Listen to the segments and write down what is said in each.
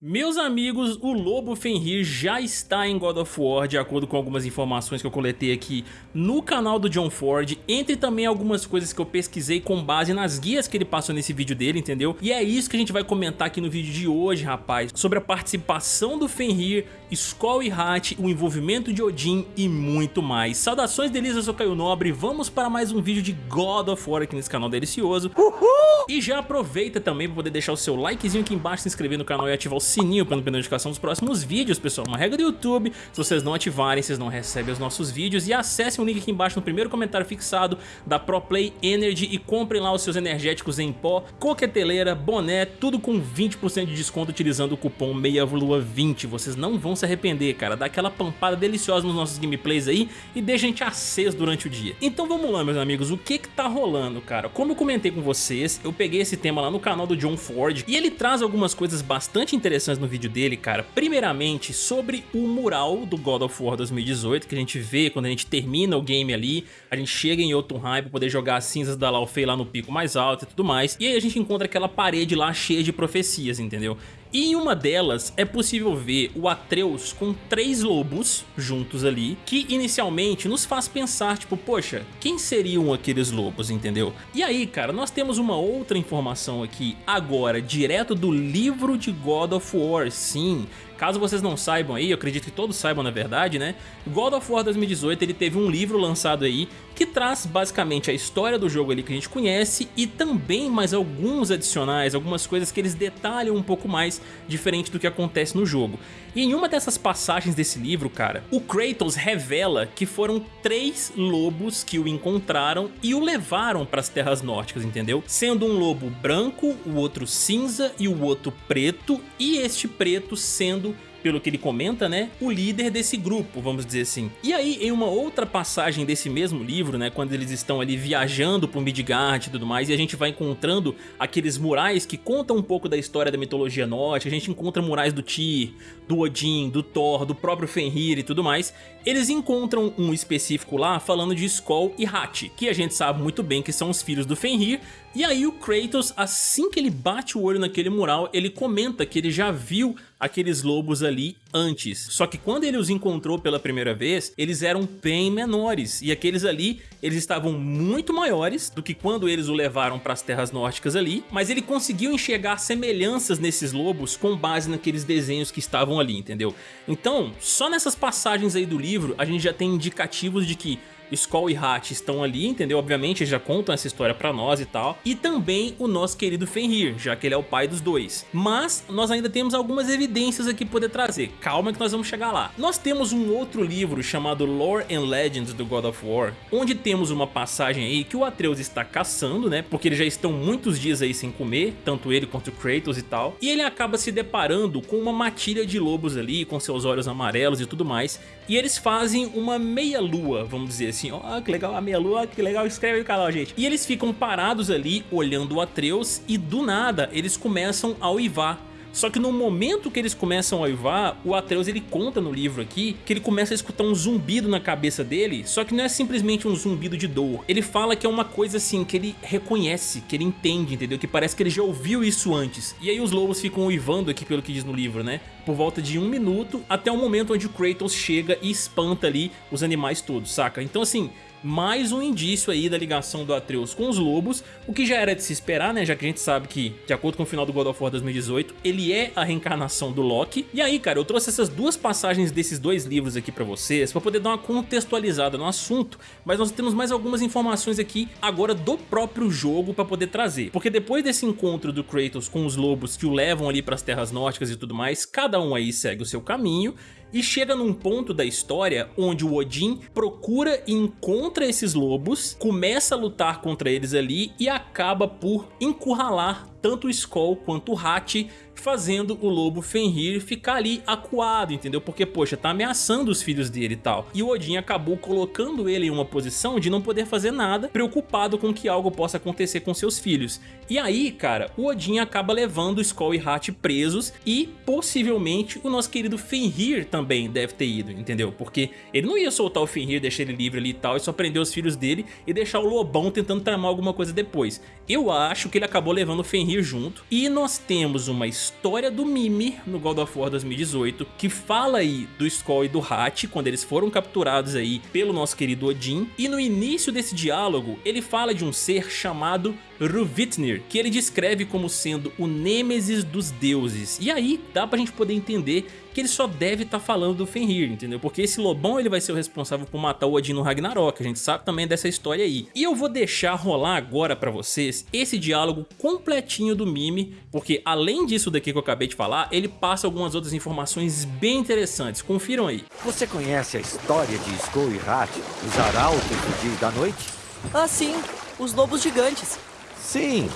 Meus amigos, o Lobo Fenrir já está em God of War, de acordo com algumas informações que eu coletei aqui no canal do John Ford, entre também algumas coisas que eu pesquisei com base nas guias que ele passou nesse vídeo dele, entendeu? E é isso que a gente vai comentar aqui no vídeo de hoje, rapaz, sobre a participação do Fenrir, Skoll e Hat, o envolvimento de Odin e muito mais. Saudações delícias, eu Caio Nobre, vamos para mais um vídeo de God of War aqui nesse canal delicioso. Uhul! E já aproveita também para poder deixar o seu likezinho aqui embaixo, se inscrever no canal e ativar o sininho para não perder notificação dos próximos vídeos, pessoal. Uma regra do YouTube, se vocês não ativarem, vocês não recebem os nossos vídeos. E acessem o link aqui embaixo no primeiro comentário fixado da ProPlay Energy e comprem lá os seus energéticos em pó, coqueteleira, boné, tudo com 20% de desconto utilizando o cupom MEIALUA20. Vocês não vão se arrepender, cara. Dá aquela pampada deliciosa nos nossos gameplays aí e deixa a gente aceso durante o dia. Então vamos lá, meus amigos, o que que tá rolando, cara? Como eu comentei com vocês, eu peguei esse tema lá no canal do John Ford e ele traz algumas coisas bastante interessantes no vídeo dele, cara, primeiramente sobre o mural do God of War 2018, que a gente vê quando a gente termina o game ali, a gente chega em Jotunheim pra poder jogar as cinzas da Laufey lá no pico mais alto e tudo mais, e aí a gente encontra aquela parede lá cheia de profecias, entendeu? E em uma delas é possível ver o Atreus com três lobos juntos ali, que inicialmente nos faz pensar, tipo, poxa, quem seriam aqueles lobos, entendeu? E aí, cara, nós temos uma outra informação aqui agora, direto do livro de God of War, sim, Caso vocês não saibam aí, eu acredito que todos saibam na verdade, né? God of War 2018 ele teve um livro lançado aí que traz basicamente a história do jogo ali que a gente conhece e também mais alguns adicionais, algumas coisas que eles detalham um pouco mais diferente do que acontece no jogo. E em uma dessas passagens desse livro, cara, o Kratos revela que foram três lobos que o encontraram e o levaram para as terras nórdicas, entendeu? Sendo um lobo branco, o outro cinza e o outro preto e este preto sendo pelo que ele comenta, né, o líder desse grupo, vamos dizer assim. E aí, em uma outra passagem desse mesmo livro, né, quando eles estão ali viajando por Midgard e tudo mais, e a gente vai encontrando aqueles murais que contam um pouco da história da mitologia nórdica, a gente encontra murais do Tyr, do Odin, do Thor, do próprio Fenrir e tudo mais, eles encontram um específico lá falando de Skoll e Hat, que a gente sabe muito bem que são os filhos do Fenrir, e aí o Kratos, assim que ele bate o olho naquele mural, ele comenta que ele já viu aqueles lobos ali antes. Só que quando ele os encontrou pela primeira vez, eles eram bem menores. E aqueles ali, eles estavam muito maiores do que quando eles o levaram para as terras nórdicas ali. Mas ele conseguiu enxergar semelhanças nesses lobos com base naqueles desenhos que estavam ali, entendeu? Então, só nessas passagens aí do livro, a gente já tem indicativos de que Skoll e Hat estão ali, entendeu? Obviamente eles já contam essa história pra nós e tal. E também o nosso querido Fenrir, já que ele é o pai dos dois. Mas nós ainda temos algumas evidências aqui pra poder trazer. Calma que nós vamos chegar lá. Nós temos um outro livro chamado Lore and Legends do God of War, onde temos uma passagem aí que o Atreus está caçando, né? Porque eles já estão muitos dias aí sem comer, tanto ele quanto o Kratos e tal. E ele acaba se deparando com uma matilha de lobos ali, com seus olhos amarelos e tudo mais. E eles fazem uma meia-lua, vamos dizer assim, ó, que legal a meia-lua, que legal, inscreve no canal, gente. E eles ficam parados ali, olhando o Atreus, e do nada, eles começam a uivar. Só que no momento que eles começam a uivar, o Atreus ele conta no livro aqui que ele começa a escutar um zumbido na cabeça dele, só que não é simplesmente um zumbido de dor. Ele fala que é uma coisa assim que ele reconhece, que ele entende, entendeu? Que parece que ele já ouviu isso antes. E aí os lobos ficam uivando aqui pelo que diz no livro, né? Por volta de um minuto até o momento onde o Kratos chega e espanta ali os animais todos, saca? Então assim, mais um indício aí da ligação do Atreus com os lobos, o que já era de se esperar, né, já que a gente sabe que, de acordo com o final do God of War 2018, ele é a reencarnação do Loki. E aí, cara, eu trouxe essas duas passagens desses dois livros aqui pra vocês, pra poder dar uma contextualizada no assunto, mas nós temos mais algumas informações aqui agora do próprio jogo pra poder trazer. Porque depois desse encontro do Kratos com os lobos que o levam ali pras terras nórdicas e tudo mais, cada um aí segue o seu caminho, e chega num ponto da história onde o Odin procura e encontra esses lobos, começa a lutar contra eles ali e acaba por encurralar tanto o Skoll quanto o Hat, fazendo o lobo Fenrir ficar ali acuado, entendeu? Porque, poxa, tá ameaçando os filhos dele e tal. E o Odin acabou colocando ele em uma posição de não poder fazer nada, preocupado com que algo possa acontecer com seus filhos. E aí, cara, o Odin acaba levando Skoll e Hat presos e, possivelmente, o nosso querido Fenrir também deve ter ido, entendeu? Porque ele não ia soltar o Fenrir, deixar ele livre ali e tal, e só prender os filhos dele e deixar o Lobão tentando tramar alguma coisa depois. Eu acho que ele acabou levando o Fenrir junto. E nós temos uma história do Mimir no God of War 2018, que fala aí do Skoll e do Hat, quando eles foram capturados aí pelo nosso querido Odin. E no início desse diálogo, ele fala de um ser chamado Ruvitnir, que ele descreve como sendo o Nêmesis dos deuses. E aí dá pra gente poder entender que ele só deve estar tá falando do Fenrir, entendeu? Porque esse lobão ele vai ser o responsável por matar o Odin no Ragnarok, a gente sabe também dessa história aí. E eu vou deixar rolar agora pra vocês esse diálogo completinho do Mime, porque além disso daqui que eu acabei de falar, ele passa algumas outras informações bem interessantes, confiram aí. Você conhece a história de Skoll e Rat, os arautos do dia e da noite? Ah sim, os lobos gigantes. Sim,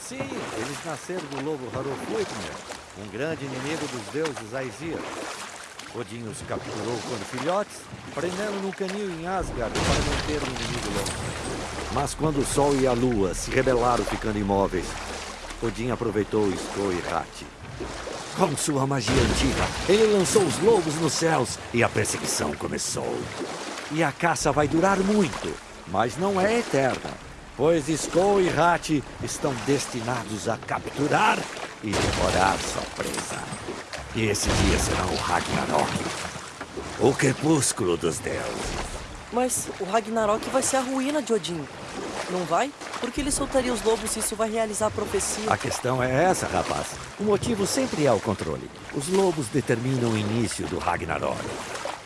sim, eles nasceram do lobo Harofutnir, um grande inimigo dos deuses Aesir. Odin os capturou quando filhotes, prendendo no canil em Asgard para manter o inimigo longe. Mas quando o Sol e a Lua se rebelaram ficando imóveis, Odin aproveitou Skoll e Rat. Com sua magia antiga, ele lançou os lobos nos céus e a perseguição começou. E a caça vai durar muito, mas não é eterna pois Skoll e Rat estão destinados a capturar e devorar sua presa. E esse dia será o Ragnarok, o crepúsculo dos deuses. Mas o Ragnarok vai ser a ruína de Odin, não vai? Por que ele soltaria os lobos se isso vai realizar a profecia? A questão é essa, rapaz. O motivo sempre é o controle. Os lobos determinam o início do Ragnarok.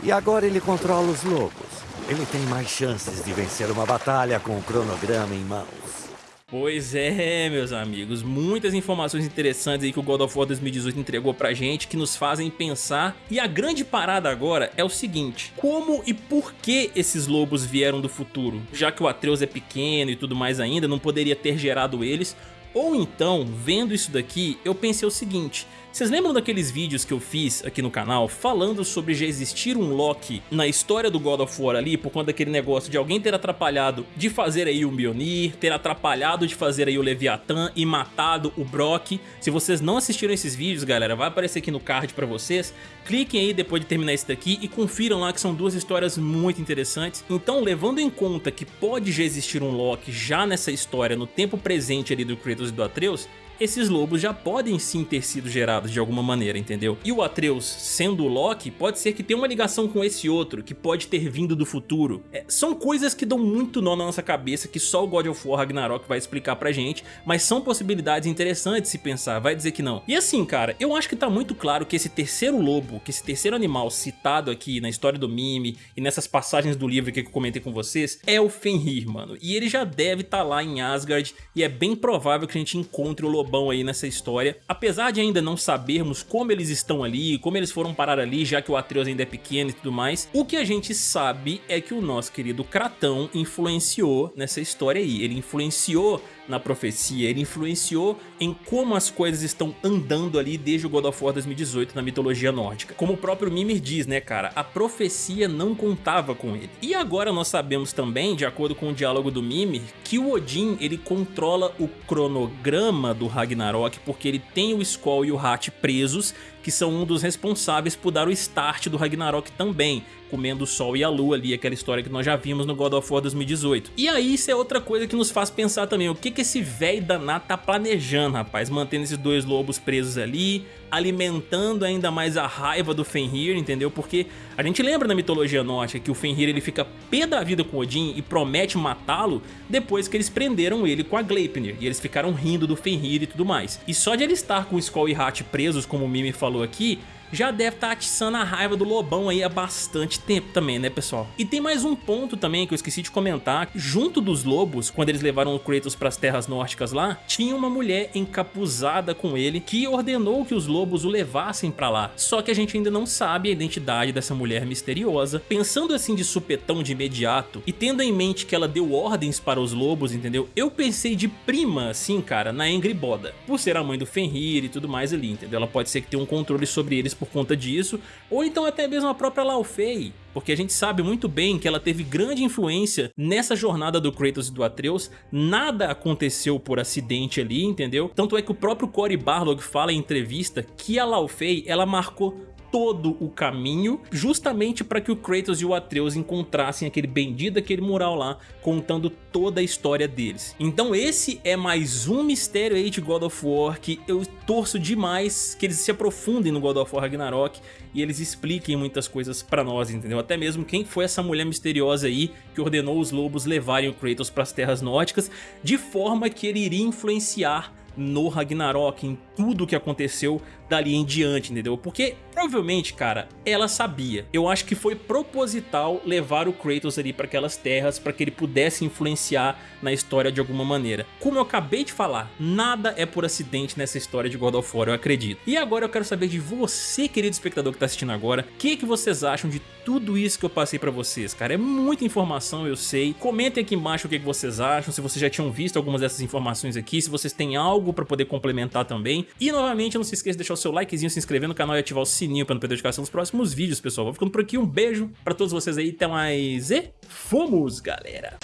E agora ele controla os lobos. Ele tem mais chances de vencer uma batalha com o cronograma em mãos. Pois é, meus amigos, muitas informações interessantes aí que o God of War 2018 entregou pra gente que nos fazem pensar. E a grande parada agora é o seguinte, como e por que esses lobos vieram do futuro? Já que o Atreus é pequeno e tudo mais ainda, não poderia ter gerado eles, ou então, vendo isso daqui, eu pensei o seguinte, vocês lembram daqueles vídeos que eu fiz aqui no canal falando sobre já existir um Loki na história do God of War ali por conta daquele negócio de alguém ter atrapalhado de fazer aí o Mjolnir, ter atrapalhado de fazer aí o Leviathan e matado o Brock? Se vocês não assistiram esses vídeos, galera, vai aparecer aqui no card pra vocês. Cliquem aí depois de terminar esse daqui e confiram lá que são duas histórias muito interessantes. Então, levando em conta que pode já existir um Loki já nessa história no tempo presente ali do Kratos e do Atreus, esses lobos já podem sim ter sido gerados de alguma maneira, entendeu? E o Atreus, sendo o Loki, pode ser que tenha uma ligação com esse outro, que pode ter vindo do futuro. É, são coisas que dão muito nó na nossa cabeça, que só o God of War Ragnarok vai explicar pra gente, mas são possibilidades interessantes se pensar, vai dizer que não. E assim, cara, eu acho que tá muito claro que esse terceiro lobo, que esse terceiro animal citado aqui na história do Mime e nessas passagens do livro que eu comentei com vocês, é o Fenrir, mano. E ele já deve estar tá lá em Asgard, e é bem provável que a gente encontre o lobo lobão aí nessa história. Apesar de ainda não sabermos como eles estão ali, como eles foram parar ali, já que o Atreus ainda é pequeno e tudo mais, o que a gente sabe é que o nosso querido Kratão influenciou nessa história aí. Ele influenciou na profecia, ele influenciou em como as coisas estão andando ali desde o God of War 2018 na mitologia nórdica. Como o próprio Mimir diz, né cara, a profecia não contava com ele. E agora nós sabemos também, de acordo com o diálogo do Mimir, que o Odin ele controla o cronograma do Ragnarok porque ele tem o Skoll e o Hat presos que são um dos responsáveis por dar o start do Ragnarok também, comendo o sol e a lua ali, aquela história que nós já vimos no God of War 2018. E aí isso é outra coisa que nos faz pensar também, o que que esse velho danado tá planejando, rapaz, mantendo esses dois lobos presos ali, alimentando ainda mais a raiva do Fenrir, entendeu? Porque a gente lembra na mitologia nórdica que o Fenrir ele fica pé da vida com Odin e promete matá-lo depois que eles prenderam ele com a Gleipnir e eles ficaram rindo do Fenrir e tudo mais. E só de ele estar com Skoll e Hat presos, como o Mimi falou aqui, já deve estar tá atiçando a raiva do Lobão aí há bastante tempo também, né pessoal? E tem mais um ponto também que eu esqueci de comentar, junto dos lobos, quando eles levaram o Kratos para as terras nórdicas lá, tinha uma mulher encapuzada com ele que ordenou que os lobos o levassem para lá, só que a gente ainda não sabe a identidade dessa mulher misteriosa. Pensando assim de supetão de imediato e tendo em mente que ela deu ordens para os lobos, entendeu? Eu pensei de prima assim, cara, na Boda, por ser a mãe do Fenrir e tudo mais ali, entendeu? Ela pode ser que tenha um controle sobre eles por conta disso, ou então até mesmo a própria Laufey, porque a gente sabe muito bem que ela teve grande influência nessa jornada do Kratos e do Atreus, nada aconteceu por acidente ali, entendeu? Tanto é que o próprio Cory Barlog fala em entrevista que a Laufey, ela marcou todo o caminho, justamente para que o Kratos e o Atreus encontrassem aquele bendito aquele mural lá, contando toda a história deles. Então esse é mais um mistério aí de God of War que eu torço demais que eles se aprofundem no God of War Ragnarok e eles expliquem muitas coisas pra nós, entendeu? Até mesmo quem foi essa mulher misteriosa aí que ordenou os lobos levarem o Kratos pras terras nórdicas, de forma que ele iria influenciar no Ragnarok, em tudo que aconteceu dali em diante, entendeu? Porque provavelmente, cara, ela sabia. Eu acho que foi proposital levar o Kratos ali para aquelas terras para que ele pudesse influenciar na história de alguma maneira. Como eu acabei de falar, nada é por acidente nessa história de God of War, eu acredito. E agora eu quero saber de você, querido espectador que tá assistindo agora, o que, que vocês acham de tudo isso que eu passei pra vocês, cara? É muita informação, eu sei. Comentem aqui embaixo o que, que vocês acham, se vocês já tinham visto algumas dessas informações aqui, se vocês têm algo pra poder complementar também. E novamente, não se esqueça de deixar o seu likezinho, se inscrever no canal e ativar o sininho pra não perder notificação dos próximos vídeos, pessoal. Vou ficando por aqui, um beijo pra todos vocês aí, até mais e fomos, galera!